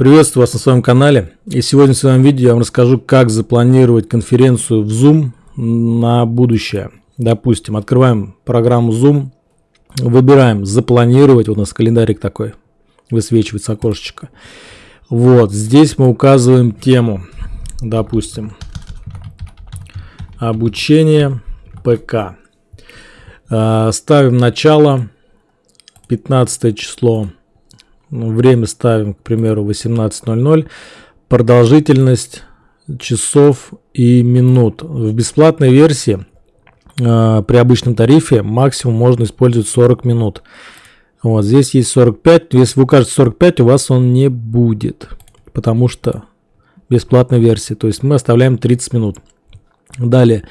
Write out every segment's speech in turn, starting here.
Приветствую вас на своем канале. И сегодня в своем видео я вам расскажу, как запланировать конференцию в Zoom на будущее. Допустим, открываем программу Zoom, выбираем «Запланировать». Вот у нас календарик такой, высвечивается окошечко. Вот, здесь мы указываем тему. Допустим, обучение ПК. А, ставим начало, 15 число время ставим, к примеру, 18.00. Продолжительность часов и минут. В бесплатной версии э, при обычном тарифе максимум можно использовать 40 минут. Вот здесь есть 45. Если вы укажете 45, у вас он не будет, потому что бесплатная версия. То есть мы оставляем 30 минут. Далее.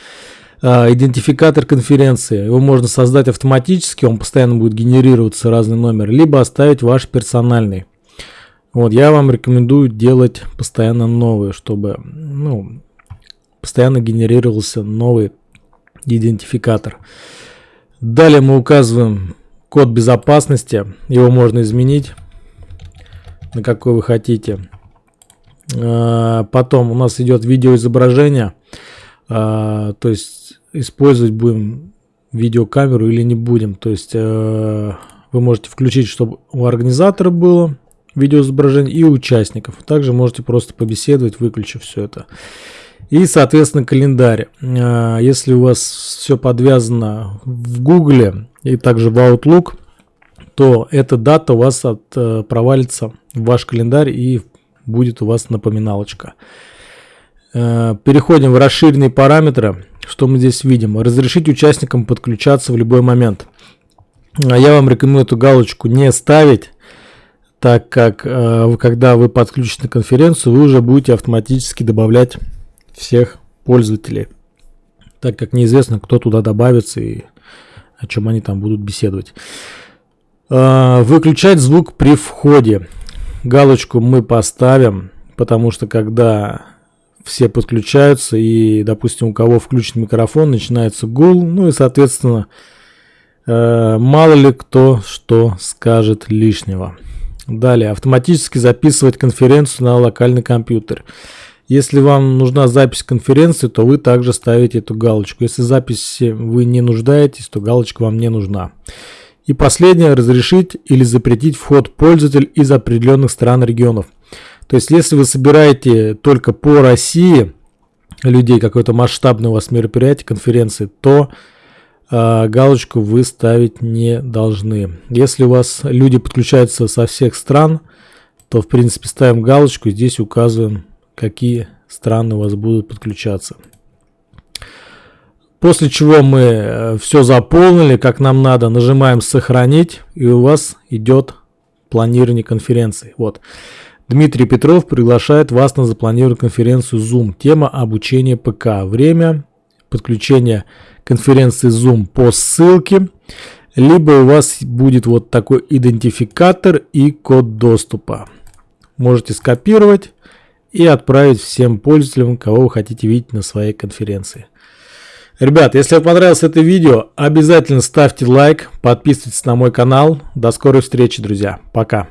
А, идентификатор конференции. Его можно создать автоматически, он постоянно будет генерироваться разный номер, либо оставить ваш персональный. Вот, я вам рекомендую делать постоянно новые, чтобы ну, постоянно генерировался новый идентификатор. Далее мы указываем код безопасности, его можно изменить на какой вы хотите. А, потом у нас идет видеоизображение. А, то есть использовать будем видеокамеру или не будем. То есть э, вы можете включить, чтобы у организатора было видеоизображение и участников. Также можете просто побеседовать, выключив все это. И, соответственно, календарь. Э, если у вас все подвязано в Google и также в Outlook, то эта дата у вас от, э, провалится в ваш календарь и будет у вас напоминалочка. Э, переходим в расширенные параметры. Что мы здесь видим? Разрешить участникам подключаться в любой момент. А я вам рекомендую эту галочку не ставить, так как э, когда вы подключите конференцию, вы уже будете автоматически добавлять всех пользователей, так как неизвестно, кто туда добавится и о чем они там будут беседовать. Э, выключать звук при входе. Галочку мы поставим, потому что когда все подключаются, и, допустим, у кого включен микрофон, начинается гул, ну и, соответственно, э, мало ли кто что скажет лишнего. Далее, автоматически записывать конференцию на локальный компьютер. Если вам нужна запись конференции, то вы также ставите эту галочку. Если записи вы не нуждаетесь, то галочка вам не нужна. И последнее, разрешить или запретить вход пользователь из определенных стран регионов. То есть, если вы собираете только по России людей, какое-то масштабное у вас мероприятие, конференции, то э, галочку вы ставить не должны. Если у вас люди подключаются со всех стран, то, в принципе, ставим галочку, здесь указываем, какие страны у вас будут подключаться. После чего мы э, все заполнили, как нам надо, нажимаем «Сохранить», и у вас идет планирование конференции. Вот. Дмитрий Петров приглашает вас на запланированную конференцию Zoom. Тема обучение ПК. Время подключения конференции Zoom по ссылке. Либо у вас будет вот такой идентификатор и код доступа. Можете скопировать и отправить всем пользователям, кого вы хотите видеть на своей конференции. Ребят, если вам понравилось это видео, обязательно ставьте лайк, подписывайтесь на мой канал. До скорой встречи, друзья. Пока.